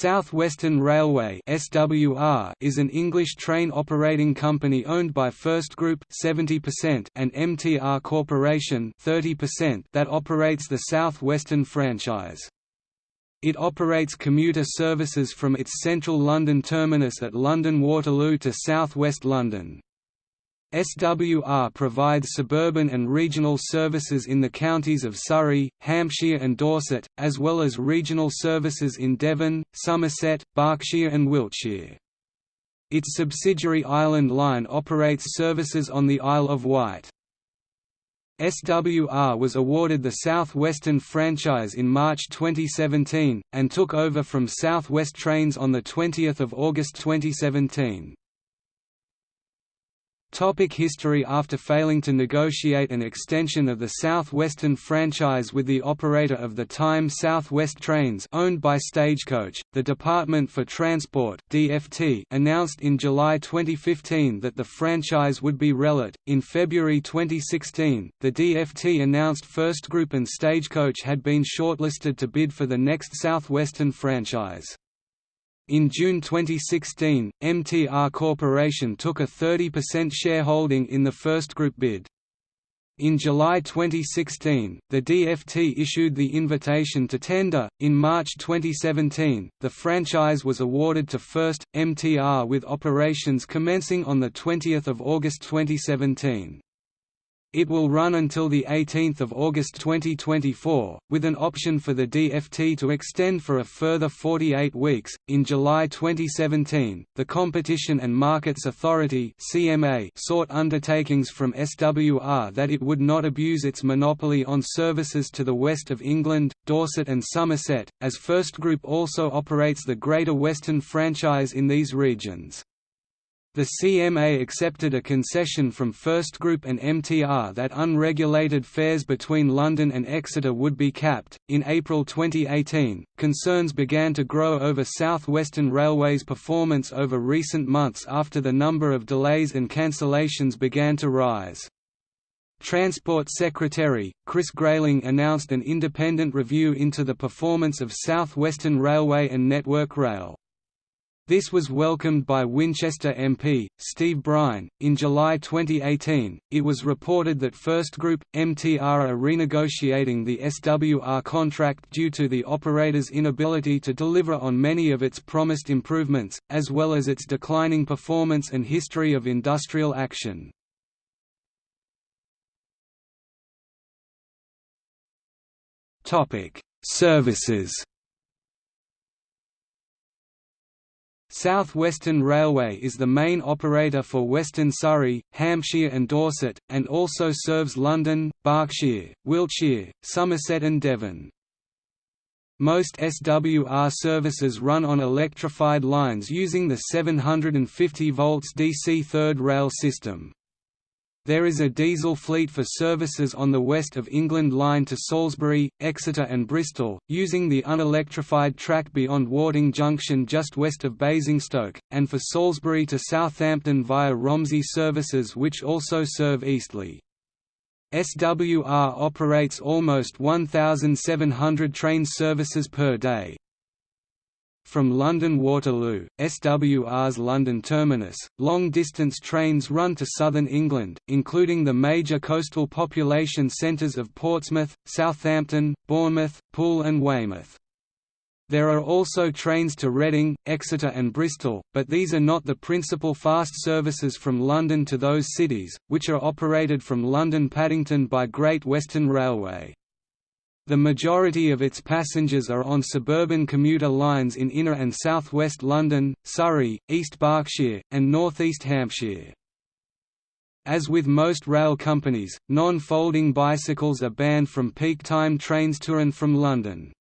South Western Railway (SWR) is an English train operating company owned by First Group (70%) and MTR Corporation (30%) that operates the South Western franchise. It operates commuter services from its central London terminus at London Waterloo to South West London. SWR provides suburban and regional services in the counties of Surrey, Hampshire and Dorset, as well as regional services in Devon, Somerset, Berkshire and Wiltshire. Its subsidiary Island Line operates services on the Isle of Wight. SWR was awarded the South Western franchise in March 2017, and took over from South West Trains on 20 August 2017. Topic history After failing to negotiate an extension of the Southwestern franchise with the operator of the time South West Trains owned by Stagecoach, the Department for Transport DFT announced in July 2015 that the franchise would be relit. In February 2016, the DFT announced First Group and Stagecoach had been shortlisted to bid for the next Southwestern franchise. In June 2016, MTR Corporation took a 30% shareholding in the first group bid. In July 2016, the DFT issued the invitation to tender. In March 2017, the franchise was awarded to First MTR with operations commencing on the 20th of August 2017. It will run until 18 August 2024, with an option for the DFT to extend for a further 48 weeks. In July 2017, the Competition and Markets Authority (CMA) sought undertakings from SWR that it would not abuse its monopoly on services to the west of England, Dorset and Somerset, as First Group also operates the Greater Western franchise in these regions. The CMA accepted a concession from First Group and MTR that unregulated fares between London and Exeter would be capped. In April 2018, concerns began to grow over South Western Railway's performance over recent months after the number of delays and cancellations began to rise. Transport Secretary, Chris Grayling announced an independent review into the performance of South Western Railway and Network Rail. This was welcomed by Winchester MP, Steve Brine. In July 2018, it was reported that First Group, MTR are renegotiating the SWR contract due to the operator's inability to deliver on many of its promised improvements, as well as its declining performance and history of industrial action. Services South Western Railway is the main operator for Western Surrey, Hampshire and Dorset, and also serves London, Berkshire, Wiltshire, Somerset and Devon. Most SWR services run on electrified lines using the 750 volts DC third rail system. There is a diesel fleet for services on the West of England line to Salisbury, Exeter and Bristol, using the unelectrified track beyond Worting Junction just west of Basingstoke, and for Salisbury to Southampton via Romsey services which also serve Eastleigh. SWR operates almost 1,700 train services per day. From London Waterloo, SWR's London terminus, long-distance trains run to southern England, including the major coastal population centres of Portsmouth, Southampton, Bournemouth, Poole and Weymouth. There are also trains to Reading, Exeter and Bristol, but these are not the principal fast services from London to those cities, which are operated from London Paddington by Great Western Railway. The majority of its passengers are on suburban commuter lines in inner and southwest London, Surrey, East Berkshire, and northeast Hampshire. As with most rail companies, non-folding bicycles are banned from peak time trains to and from London.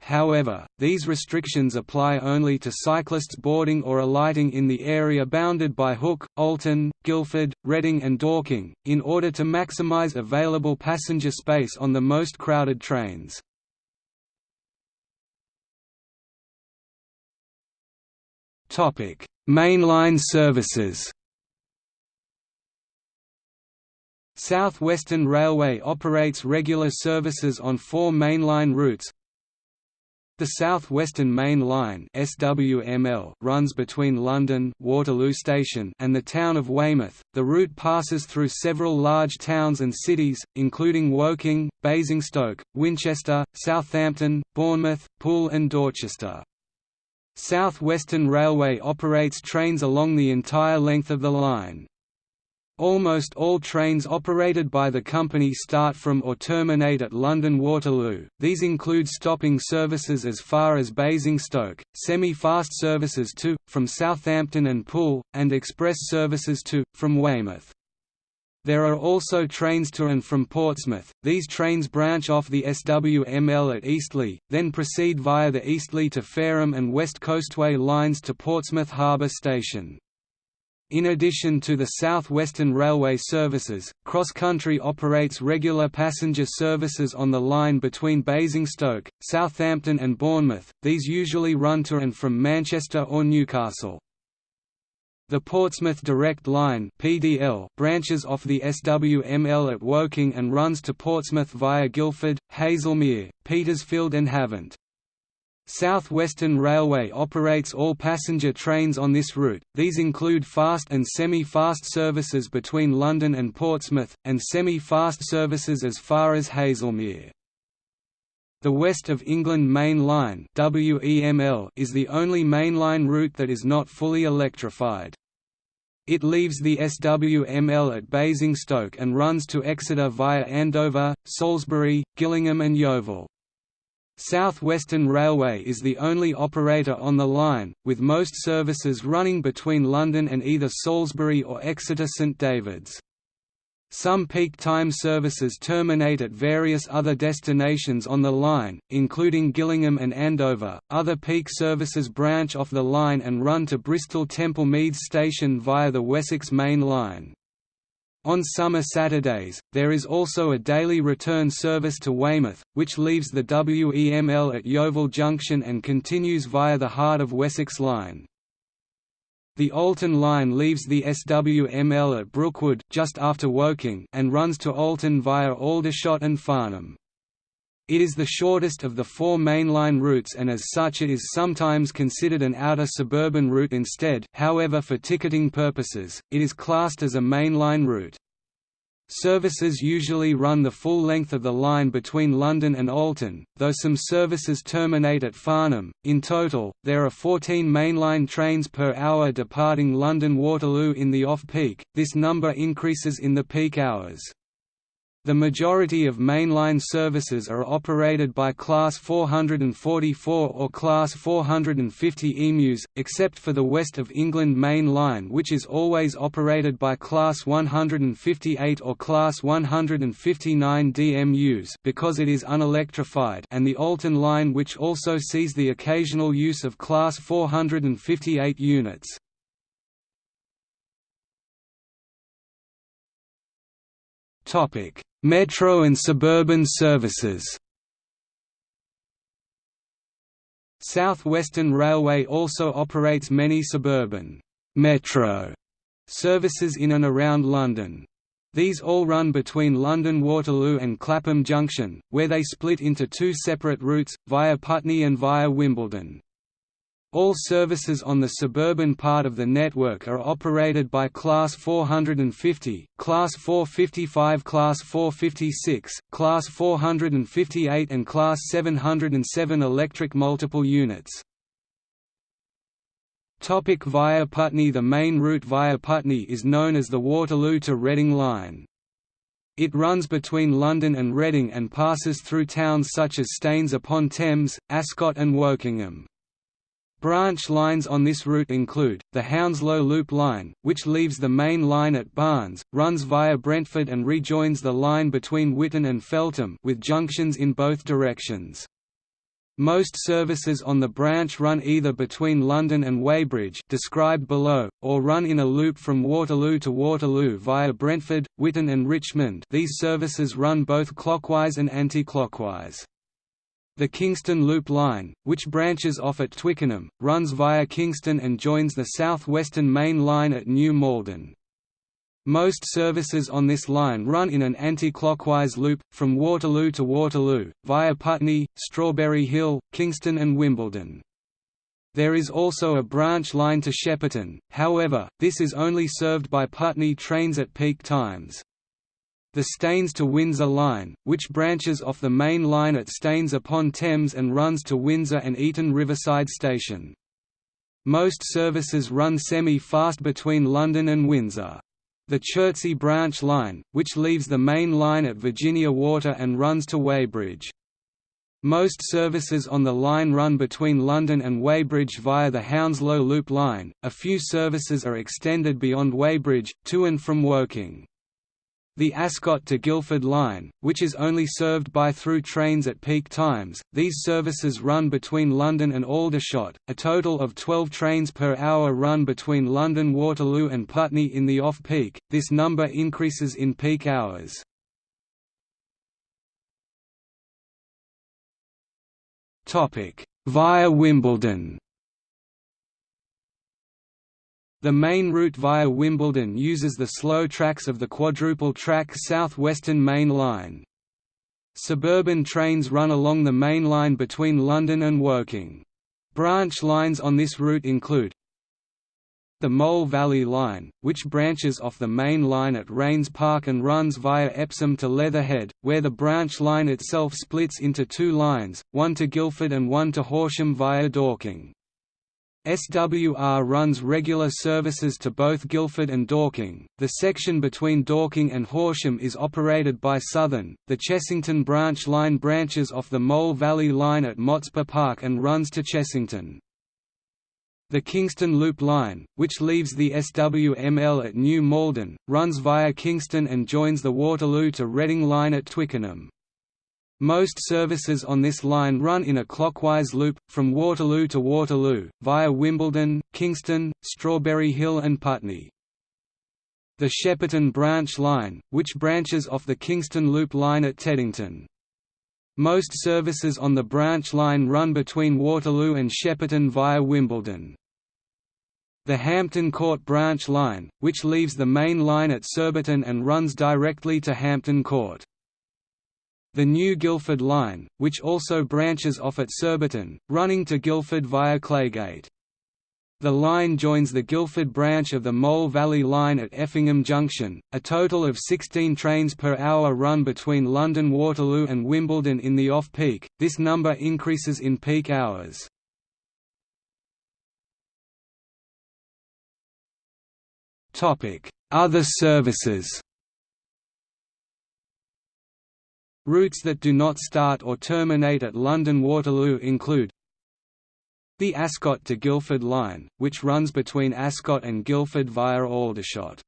However, these restrictions apply only to cyclists boarding or alighting in the area bounded by Hook, Alton, Guildford, Reading and Dorking, in order to maximise available passenger space on the most crowded trains. Mainline services South Western Railway operates regular services on four mainline routes The South Western Main Line (SWML) runs between London Waterloo Station and the town of Weymouth. The route passes through several large towns and cities, including Woking, Basingstoke, Winchester, Southampton, Bournemouth, Poole and Dorchester. South Western Railway operates trains along the entire length of the line. Almost all trains operated by the company start from or terminate at London Waterloo, these include stopping services as far as Basingstoke, semi-fast services to, from Southampton and Poole, and express services to, from Weymouth. There are also trains to and from Portsmouth, these trains branch off the SWML at Eastleigh, then proceed via the Eastleigh to Fareham and West Coastway lines to Portsmouth Harbour Station. In addition to the South Western Railway services, Cross Country operates regular passenger services on the line between Basingstoke, Southampton and Bournemouth, these usually run to and from Manchester or Newcastle. The Portsmouth Direct Line (PDL) branches off the SWML at Woking and runs to Portsmouth via Guildford, Haslemere, Petersfield and Havant. South Western Railway operates all passenger trains on this route, these include fast and semi-fast services between London and Portsmouth, and semi-fast services as far as Haslemere. The West of England Main Line is the only mainline route that is not fully electrified. It leaves the SWML at Basingstoke and runs to Exeter via Andover, Salisbury, Gillingham and Yeovil. South Western Railway is the only operator on the line, with most services running between London and either Salisbury or Exeter St David's. Some peak time services terminate at various other destinations on the line, including Gillingham and Andover. Other peak services branch off the line and run to Bristol Temple Meads Station via the Wessex Main Line. On summer Saturdays, there is also a daily return service to Weymouth, which leaves the WEML at Yeovil Junction and continues via the Heart of Wessex line. The Alton line leaves the SWML at Brookwood just after Woking and runs to Alton via Aldershot and Farnham. It is the shortest of the four mainline routes and as such it is sometimes considered an outer suburban route instead however for ticketing purposes, it is classed as a mainline route. Services usually run the full length of the line between London and Alton, though some services terminate at Farnham. In total, there are 14 mainline trains per hour departing London Waterloo in the off-peak, this number increases in the peak hours. The majority of mainline services are operated by Class 444 or Class 450 EMUs, except for the West of England Main Line which is always operated by Class 158 or Class 159 DMUs because it is unelectrified and the Alton Line which also sees the occasional use of Class 458 units. Topic Metro and suburban services South Western Railway also operates many suburban metro services in and around London. These all run between London Waterloo and Clapham Junction, where they split into two separate routes, via Putney and via Wimbledon. All services on the suburban part of the network are operated by Class 450, Class 455 Class 456, Class 458 and Class 707 electric multiple units. Topic via Putney The main route via Putney is known as the Waterloo to Reading line. It runs between London and Reading and passes through towns such as Staines upon Thames, Ascot and Wokingham. Branch lines on this route include, the Hounslow Loop Line, which leaves the main line at Barnes, runs via Brentford and rejoins the line between Whitton and Feltham with junctions in both directions. Most services on the branch run either between London and Weybridge described below, or run in a loop from Waterloo to Waterloo via Brentford, Whitton and Richmond these services run both clockwise and anti-clockwise. The Kingston Loop Line, which branches off at Twickenham, runs via Kingston and joins the South Western Main Line at New Malden. Most services on this line run in an anti-clockwise loop, from Waterloo to Waterloo, via Putney, Strawberry Hill, Kingston and Wimbledon. There is also a branch line to Shepperton, however, this is only served by Putney trains at peak times. The Staines to Windsor line, which branches off the main line at Staines upon Thames and runs to Windsor and Eton Riverside Station. Most services run semi-fast between London and Windsor. The Chertsey branch line, which leaves the main line at Virginia Water and runs to Weybridge. Most services on the line run between London and Weybridge via the Hounslow Loop line, a few services are extended beyond Weybridge, to and from Woking. The Ascot to Guildford line, which is only served by through trains at peak times, these services run between London and Aldershot. A total of 12 trains per hour run between London Waterloo and Putney in the off-peak, this number increases in peak hours. Via Wimbledon the main route via Wimbledon uses the slow tracks of the quadruple-track South Western Main Line. Suburban trains run along the main line between London and Woking. Branch lines on this route include the Mole Valley Line, which branches off the main line at Raynes Park and runs via Epsom to Leatherhead, where the branch line itself splits into two lines, one to Guildford and one to Horsham via Dorking. SWR runs regular services to both Guildford and Dorking. The section between Dorking and Horsham is operated by Southern. The Chessington branch line branches off the Mole Valley line at Motspur Park and runs to Chessington. The Kingston Loop line, which leaves the SWML at New Malden, runs via Kingston and joins the Waterloo to Reading line at Twickenham. Most services on this line run in a clockwise loop, from Waterloo to Waterloo, via Wimbledon, Kingston, Strawberry Hill and Putney. The Shepperton branch line, which branches off the Kingston Loop line at Teddington. Most services on the branch line run between Waterloo and Shepperton via Wimbledon. The Hampton Court branch line, which leaves the main line at Surbiton and runs directly to Hampton Court. The New Guildford Line, which also branches off at Surbiton, running to Guildford via Claygate. The line joins the Guildford branch of the Mole Valley Line at Effingham Junction. A total of 16 trains per hour run between London Waterloo and Wimbledon in the off-peak, this number increases in peak hours. Other services Routes that do not start or terminate at London Waterloo include the Ascot to Guildford line, which runs between Ascot and Guildford via Aldershot.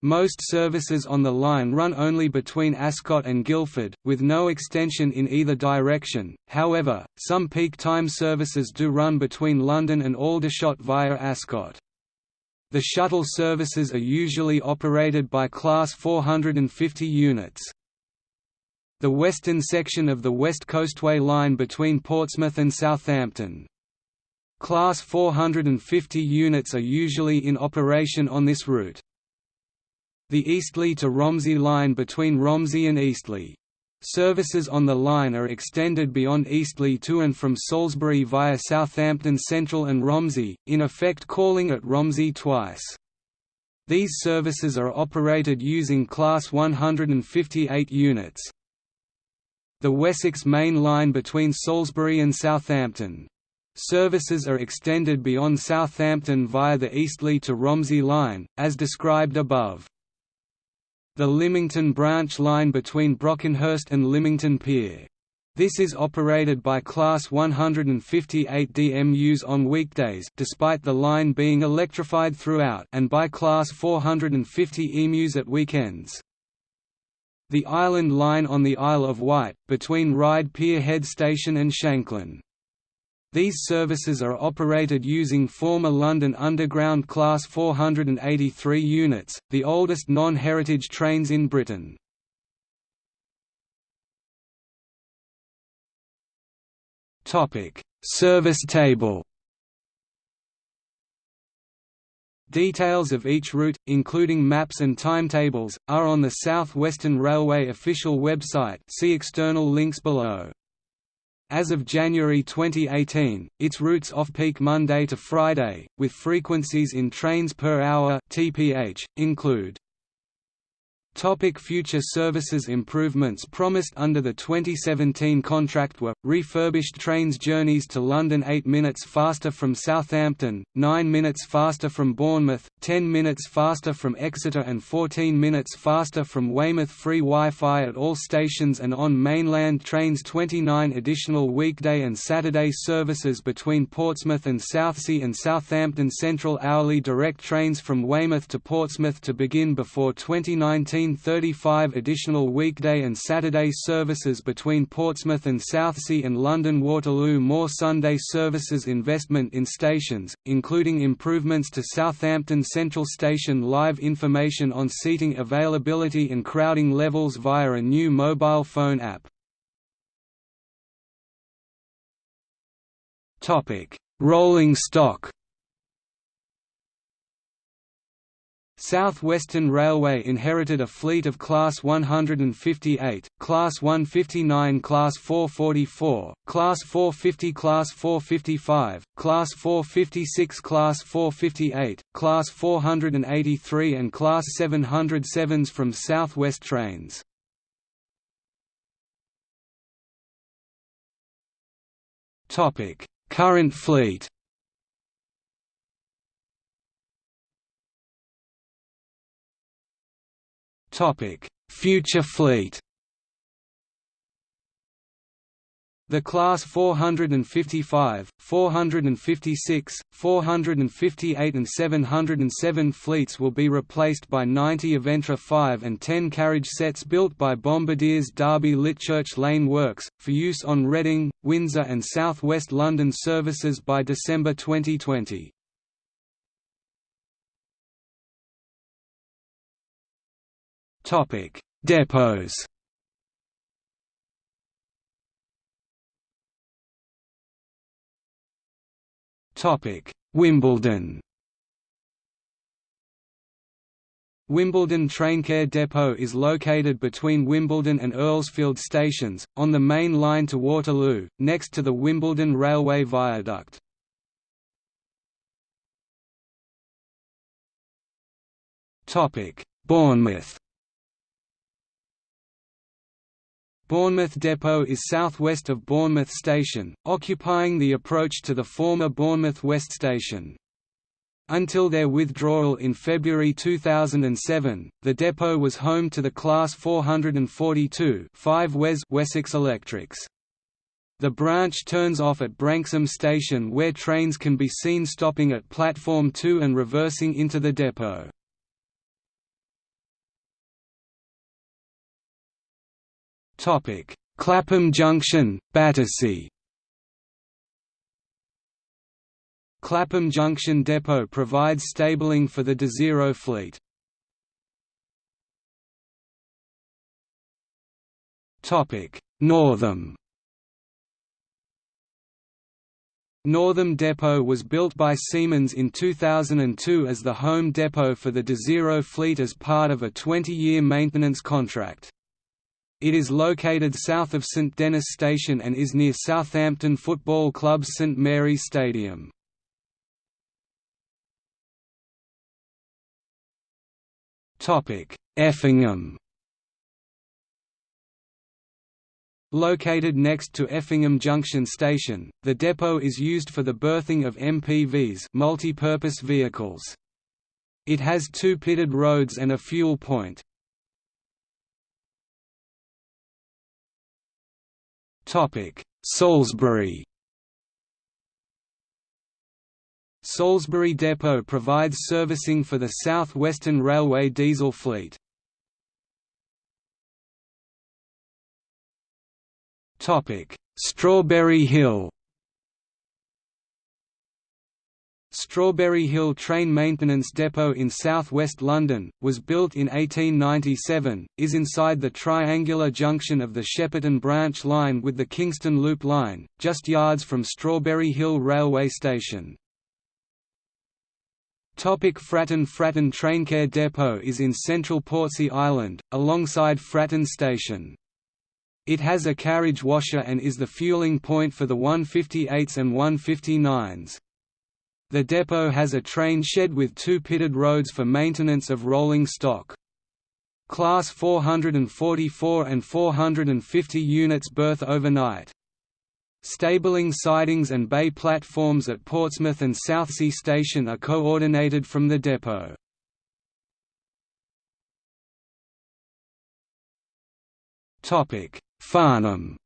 Most services on the line run only between Ascot and Guildford, with no extension in either direction, however, some peak time services do run between London and Aldershot via Ascot. The shuttle services are usually operated by Class 450 units. The western section of the West Coastway Line between Portsmouth and Southampton. Class 450 units are usually in operation on this route. The Eastleigh to Romsey line between Romsey and Eastleigh. Services on the line are extended beyond Eastleigh to and from Salisbury via Southampton Central and Romsey, in effect calling at Romsey twice. These services are operated using Class 158 units the Wessex Main Line between Salisbury and Southampton. Services are extended beyond Southampton via the Eastleigh to Romsey line, as described above. The Lymington branch line between Brockenhurst and Lymington Pier. This is operated by Class 158 DMUs on weekdays despite the line being electrified throughout and by Class 450 EMUs at weekends. The Island Line on the Isle of Wight, between Ryde Pier Head Station and Shanklin. These services are operated using former London Underground Class 483 units, the oldest non-heritage trains in Britain. Service table Details of each route, including maps and timetables, are on the South Western Railway official website see external links below. As of January 2018, its routes off-peak Monday to Friday, with frequencies in trains per hour (TPH), include Topic future services Improvements promised under the 2017 contract were, refurbished trains journeys to London 8 minutes faster from Southampton, 9 minutes faster from Bournemouth, 10 minutes faster from Exeter and 14 minutes faster from Weymouth. Free Wi-Fi at all stations and on mainland trains 29 additional weekday and Saturday services between Portsmouth and Southsea and Southampton Central. Hourly direct trains from Weymouth to Portsmouth to begin before 2019 35 additional weekday and Saturday services between Portsmouth and Southsea and London Waterloo more Sunday services investment in stations, including improvements to Southampton Central Station live information on seating availability and crowding levels via a new mobile phone app. Rolling stock South Western Railway inherited a fleet of Class 158, Class 159 Class 444, Class 450 Class 455, Class 456 Class 458, Class 483 and Class 707s from South West Trains. Current fleet Future fleet. The Class 455, 456, 458 and 707 fleets will be replaced by 90 Aventra 5 and 10 carriage sets built by Bombardier's Derby Litchurch Lane Works, for use on Reading, Windsor and South West London services by December 2020. Topic: Depots. Topic: Wimbledon. Wimbledon Traincare Depot is located between Wimbledon and Earlsfield stations, on the main line to Waterloo, next to the Wimbledon Railway Viaduct. Bournemouth Bournemouth Depot is southwest of Bournemouth Station, occupying the approach to the former Bournemouth West Station. Until their withdrawal in February 2007, the depot was home to the Class 442 5 Wes Wessex Electrics. The branch turns off at Branksome Station where trains can be seen stopping at Platform 2 and reversing into the depot. Clapham Junction, Battersea. Clapham Junction Depot provides stabling for the Desiro fleet. Northam. Northam Depot was built by Siemens in 2002 as the home depot for the Desiro fleet as part of a 20-year maintenance contract. It is located south of St Denys Station and is near Southampton Football Club's St Mary's Stadium. Effingham Located next to Effingham Junction Station, the depot is used for the berthing of MPVs multi-purpose vehicles. It has two pitted roads and a fuel point. Salisbury. Salisbury Depot provides servicing for the South Western Railway diesel fleet. Strawberry Hill. Strawberry Hill Train Maintenance Depot in south-west London, was built in 1897, is inside the triangular junction of the Shepperton branch line with the Kingston Loop line, just yards from Strawberry Hill Railway Station. Topic Fratton Fratton Traincare Depot is in central Portsea Island, alongside Fratton Station. It has a carriage washer and is the fueling point for the 158s and 159s. The depot has a train shed with two pitted roads for maintenance of rolling stock. Class 444 and 450 units berth overnight. Stabling sidings and bay platforms at Portsmouth and Southsea Station are coordinated from the depot. Farnham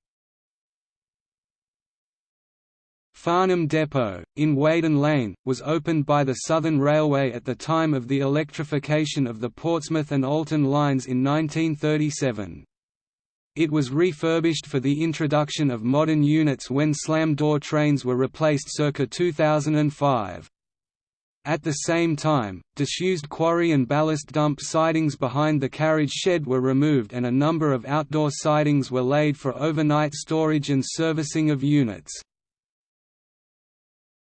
Farnham Depot, in Weydon Lane, was opened by the Southern Railway at the time of the electrification of the Portsmouth and Alton lines in 1937. It was refurbished for the introduction of modern units when slam-door trains were replaced circa 2005. At the same time, disused quarry and ballast dump sidings behind the carriage shed were removed and a number of outdoor sidings were laid for overnight storage and servicing of units.